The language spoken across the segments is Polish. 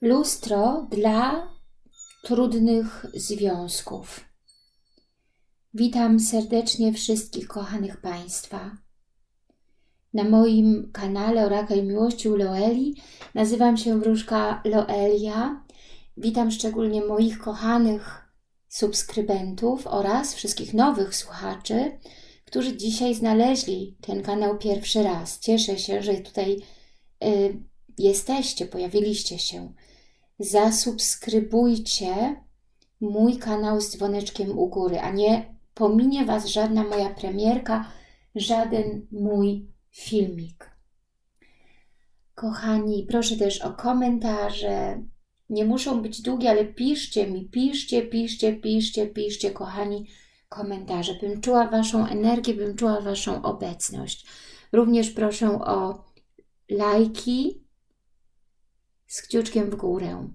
Lustro dla trudnych związków. Witam serdecznie wszystkich kochanych Państwa. Na moim kanale Orakel Miłości u Loeli nazywam się wróżka Loelia. Witam szczególnie moich kochanych subskrybentów oraz wszystkich nowych słuchaczy, którzy dzisiaj znaleźli ten kanał pierwszy raz. Cieszę się, że tutaj y, jesteście, pojawiliście się zasubskrybujcie mój kanał z dzwoneczkiem u góry, a nie pominie Was żadna moja premierka, żaden mój filmik. Kochani, proszę też o komentarze. Nie muszą być długie, ale piszcie mi, piszcie, piszcie, piszcie, piszcie, kochani, komentarze. Bym czuła Waszą energię, bym czuła Waszą obecność. Również proszę o lajki, z kciuczkiem w górę.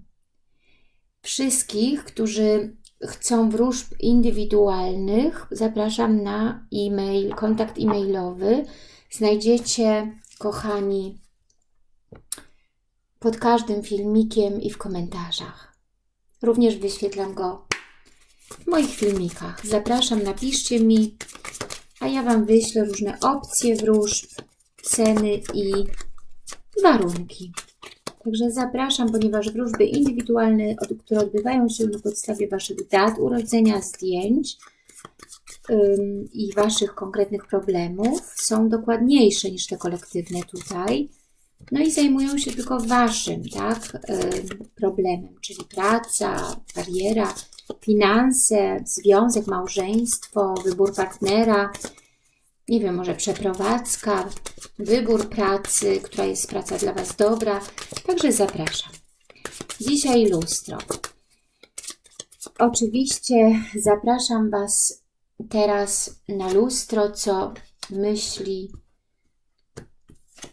Wszystkich, którzy chcą wróżb indywidualnych, zapraszam na e-mail, kontakt e-mailowy. Znajdziecie, kochani, pod każdym filmikiem i w komentarzach. Również wyświetlam go w moich filmikach. Zapraszam, napiszcie mi, a ja Wam wyślę różne opcje wróżb, ceny i warunki. Także zapraszam, ponieważ wróżby indywidualne, które odbywają się na podstawie Waszych dat urodzenia, zdjęć ym, i Waszych konkretnych problemów są dokładniejsze niż te kolektywne tutaj. No i zajmują się tylko Waszym tak, ym, problemem, czyli praca, kariera, finanse, związek, małżeństwo, wybór partnera, nie wiem, może przeprowadzka, wybór pracy, która jest praca dla Was dobra. Także zapraszam. Dzisiaj lustro. Oczywiście zapraszam Was teraz na lustro, co myśli,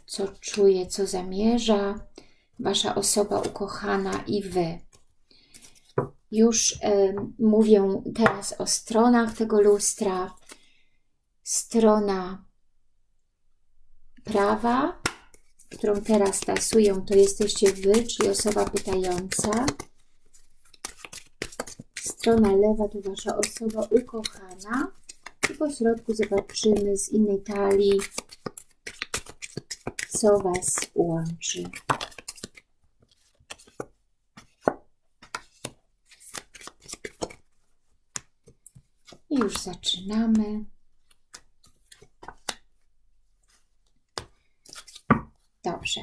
co czuje, co zamierza Wasza osoba ukochana i Wy. Już y, mówię teraz o stronach tego lustra, strona prawa, którą teraz tasuję, to jesteście Wy, czyli osoba pytająca. Strona lewa to Wasza osoba ukochana. I po środku zobaczymy z innej talii, co Was łączy. I już zaczynamy. Dobrze.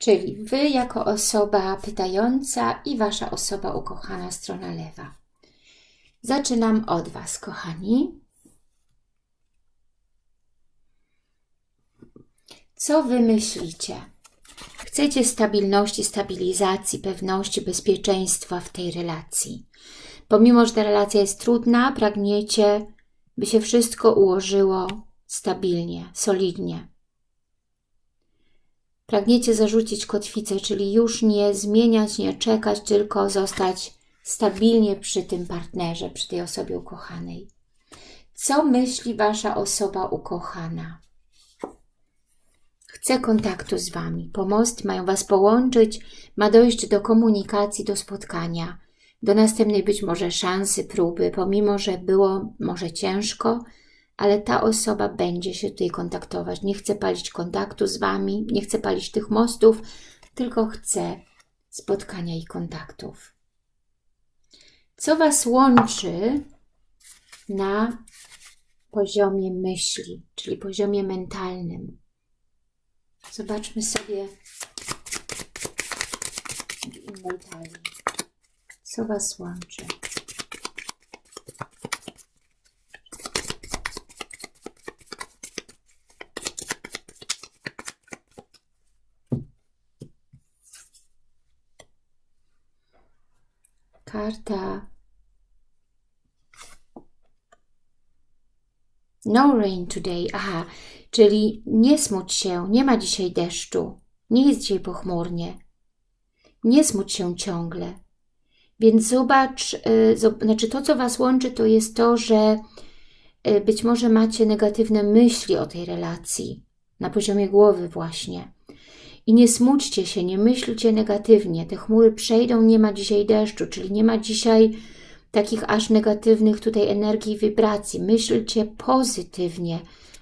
Czyli Wy jako osoba pytająca i Wasza osoba ukochana, strona lewa. Zaczynam od Was, kochani. Co Wy myślicie? Chcecie stabilności, stabilizacji, pewności, bezpieczeństwa w tej relacji. Pomimo, że ta relacja jest trudna, pragniecie, by się wszystko ułożyło stabilnie, solidnie. Pragniecie zarzucić kotwicę, czyli już nie zmieniać, nie czekać, tylko zostać stabilnie przy tym partnerze, przy tej osobie ukochanej. Co myśli Wasza osoba ukochana? Chce kontaktu z Wami. Pomost mają Was połączyć, ma dojść do komunikacji, do spotkania, do następnej być może szansy, próby, pomimo, że było może ciężko, ale ta osoba będzie się tutaj kontaktować. Nie chce palić kontaktu z Wami, nie chce palić tych mostów, tylko chce spotkania i kontaktów. Co Was łączy na poziomie myśli, czyli poziomie mentalnym? Zobaczmy sobie w innej talii. Co Was łączy? Karta No rain today. Aha, czyli nie smuć się, nie ma dzisiaj deszczu, nie jest dzisiaj pochmurnie. Nie smuć się ciągle. Więc zobacz, yy, znaczy to, co Was łączy, to jest to, że yy, być może macie negatywne myśli o tej relacji, na poziomie głowy właśnie. I nie smućcie się, nie myślcie negatywnie. Te chmury przejdą, nie ma dzisiaj deszczu, czyli nie ma dzisiaj takich aż negatywnych tutaj energii i wibracji. Myślcie pozytywnie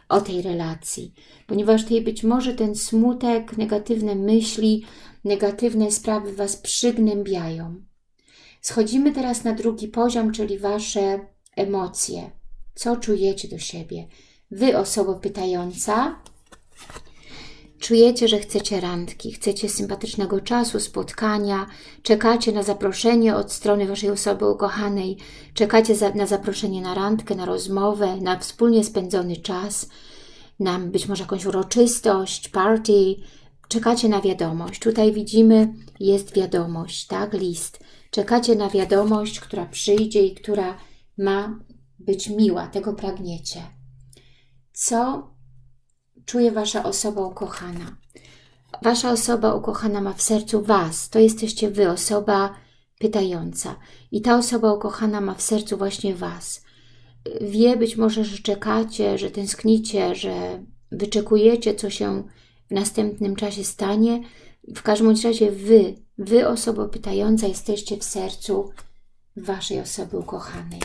o tej relacji, ponieważ tutaj być może ten smutek, negatywne myśli, negatywne sprawy Was przygnębiają. Schodzimy teraz na drugi poziom, czyli Wasze emocje. Co czujecie do siebie? Wy, osoba pytająca, czujecie, że chcecie randki, chcecie sympatycznego czasu, spotkania, czekacie na zaproszenie od strony Waszej osoby ukochanej, czekacie na zaproszenie na randkę, na rozmowę, na wspólnie spędzony czas, na być może jakąś uroczystość, party, czekacie na wiadomość. Tutaj widzimy, jest wiadomość, tak, list. Czekacie na wiadomość, która przyjdzie i która ma być miła, tego pragniecie. Co czuje Wasza osoba ukochana? Wasza osoba ukochana ma w sercu Was, to jesteście Wy, osoba pytająca. I ta osoba ukochana ma w sercu właśnie Was. Wie być może, że czekacie, że tęsknicie, że wyczekujecie, co się w następnym czasie stanie. W każdym razie Wy, Wy osoba pytająca jesteście w sercu Waszej osoby ukochanej.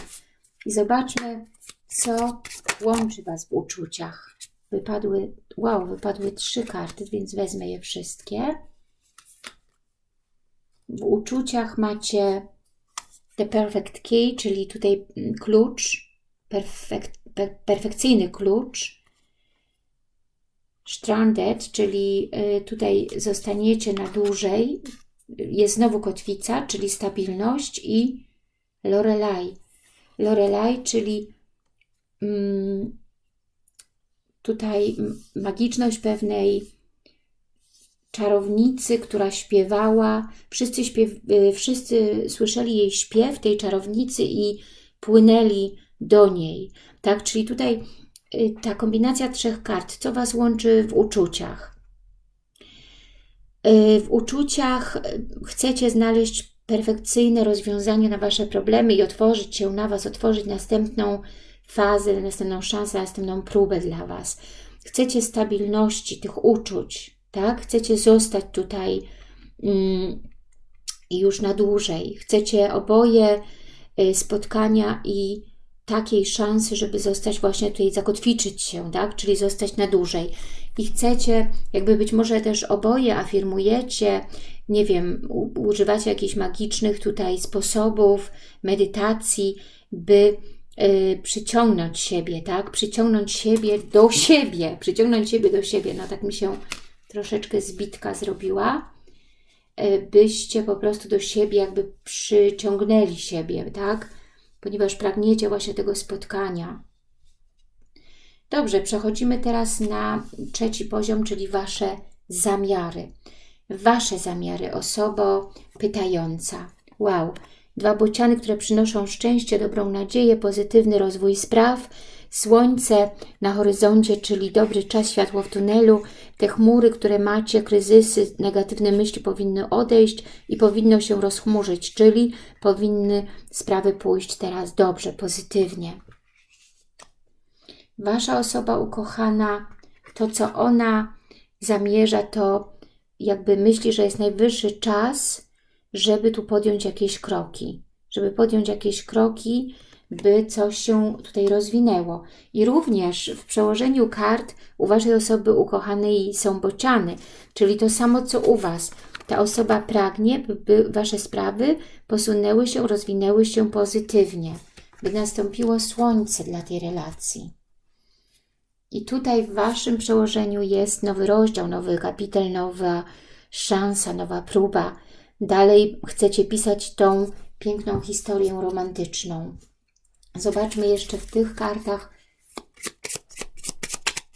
I zobaczmy, co łączy Was w uczuciach. Wypadły, wow, wypadły trzy karty, więc wezmę je wszystkie. W uczuciach macie The Perfect Key, czyli tutaj klucz, perfek, per, perfekcyjny klucz. Stranded, czyli y, tutaj zostaniecie na dłużej. Jest znowu kotwica, czyli stabilność i Lorelai. Lorelai, czyli mm, tutaj magiczność pewnej czarownicy, która śpiewała. Wszyscy, śpiew, y, wszyscy słyszeli jej śpiew tej czarownicy i płynęli do niej. Tak, czyli tutaj y, ta kombinacja trzech kart, co Was łączy w uczuciach? Y, w uczuciach chcecie znaleźć perfekcyjne rozwiązanie na Wasze problemy i otworzyć się na Was, otworzyć następną fazę, następną szansę, następną próbę dla Was. Chcecie stabilności tych uczuć, tak? Chcecie zostać tutaj mm, już na dłużej. Chcecie oboje y, spotkania i takiej szansy, żeby zostać właśnie tutaj, zakotwiczyć się, tak? Czyli zostać na dłużej. I chcecie, jakby być może też oboje afirmujecie, nie wiem, używacie jakichś magicznych tutaj sposobów, medytacji, by przyciągnąć siebie, tak? Przyciągnąć siebie do siebie, przyciągnąć siebie do siebie. No tak mi się troszeczkę zbitka zrobiła, y, byście po prostu do siebie jakby przyciągnęli siebie, tak? Ponieważ pragniecie właśnie tego spotkania. Dobrze, przechodzimy teraz na trzeci poziom, czyli Wasze zamiary. Wasze zamiary, osobo pytająca. Wow, dwa bociany, które przynoszą szczęście, dobrą nadzieję, pozytywny rozwój spraw, słońce na horyzoncie, czyli dobry czas, światło w tunelu, te chmury, które macie, kryzysy, negatywne myśli powinny odejść i powinno się rozchmurzyć, czyli powinny sprawy pójść teraz dobrze, pozytywnie. Wasza osoba ukochana, to co ona zamierza, to jakby myśli, że jest najwyższy czas, żeby tu podjąć jakieś kroki. Żeby podjąć jakieś kroki, by coś się tutaj rozwinęło. I również w przełożeniu kart u Waszej osoby ukochanej są bociany, czyli to samo co u Was. Ta osoba pragnie, by Wasze sprawy posunęły się, rozwinęły się pozytywnie, by nastąpiło słońce dla tej relacji. I tutaj w Waszym przełożeniu jest nowy rozdział, nowy kapitel, nowa szansa, nowa próba. Dalej chcecie pisać tą piękną historię romantyczną. Zobaczmy jeszcze w tych kartach,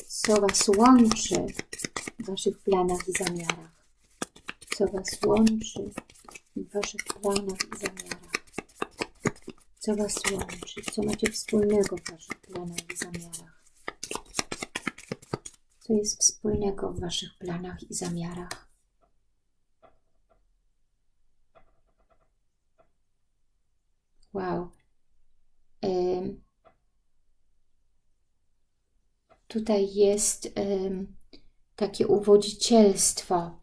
co Was łączy w Waszych planach i zamiarach. Co Was łączy w Waszych planach i zamiarach. Co Was łączy, co macie wspólnego w Waszych planach i zamiarach co jest wspólnego w Waszych planach i zamiarach. Wow. Ym. Tutaj jest ym, takie uwodzicielstwo,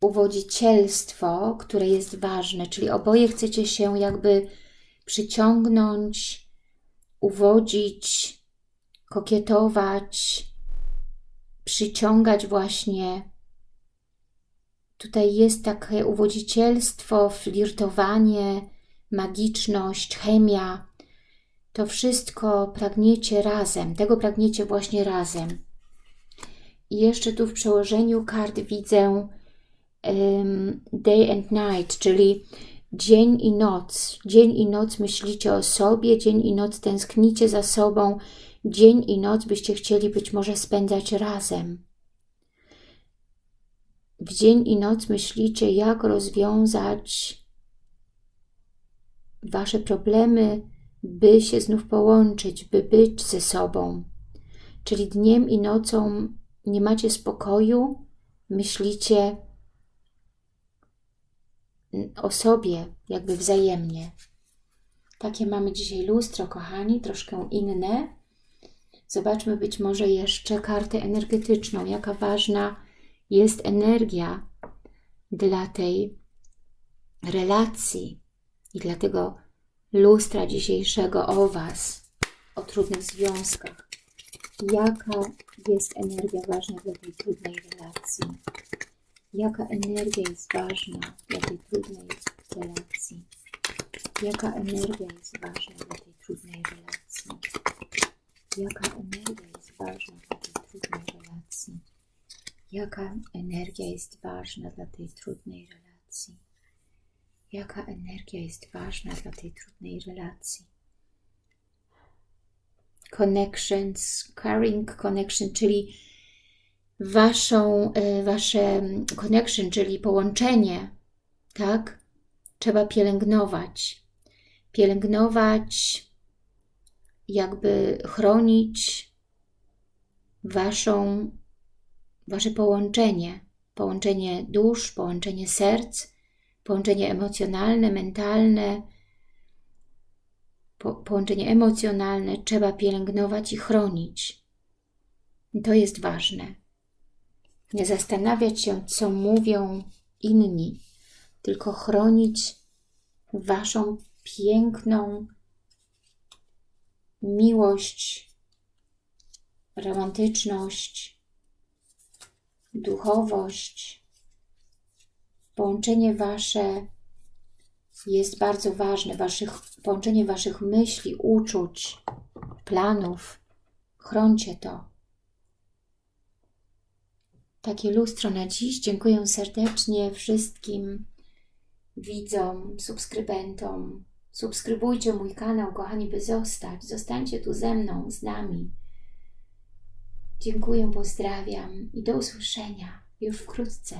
uwodzicielstwo, które jest ważne, czyli oboje chcecie się jakby przyciągnąć, uwodzić, kokietować, przyciągać właśnie. Tutaj jest takie uwodzicielstwo, flirtowanie, magiczność, chemia. To wszystko pragniecie razem, tego pragniecie właśnie razem. I jeszcze tu w przełożeniu kart widzę um, day and night, czyli dzień i noc. Dzień i noc myślicie o sobie, dzień i noc tęsknicie za sobą, dzień i noc byście chcieli być może spędzać razem. W dzień i noc myślicie, jak rozwiązać Wasze problemy, by się znów połączyć, by być ze sobą. Czyli dniem i nocą nie macie spokoju, myślicie o sobie, jakby wzajemnie. Takie mamy dzisiaj lustro, kochani, troszkę inne. Zobaczmy być może jeszcze kartę energetyczną, jaka ważna jest energia dla tej relacji i dla tego lustra dzisiejszego o Was, o trudnych związkach. Jaka jest energia ważna dla tej trudnej relacji? Jaka energia jest ważna dla tej trudnej relacji? Jaka energia jest ważna dla tej trudnej relacji? Jaka energia jest ważna dla tej trudnej relacji? Jaka energia jest ważna dla tej trudnej relacji? Jaka energia jest ważna dla tej trudnej relacji? Connections, caring connection, czyli waszą, e, wasze connection, czyli połączenie, tak? Trzeba pielęgnować. Pielęgnować, jakby chronić waszą, wasze połączenie. Połączenie dusz, połączenie serc, połączenie emocjonalne, mentalne, po, połączenie emocjonalne trzeba pielęgnować i chronić. I to jest ważne. Nie zastanawiać się, co mówią inni, tylko chronić Waszą piękną miłość, romantyczność, duchowość, połączenie Wasze jest bardzo ważne, waszych, połączenie Waszych myśli, uczuć, planów. Chroncie to takie lustro na dziś. Dziękuję serdecznie wszystkim widzom, subskrybentom. Subskrybujcie mój kanał, kochani, by zostać. Zostańcie tu ze mną, z nami. Dziękuję, pozdrawiam i do usłyszenia już wkrótce.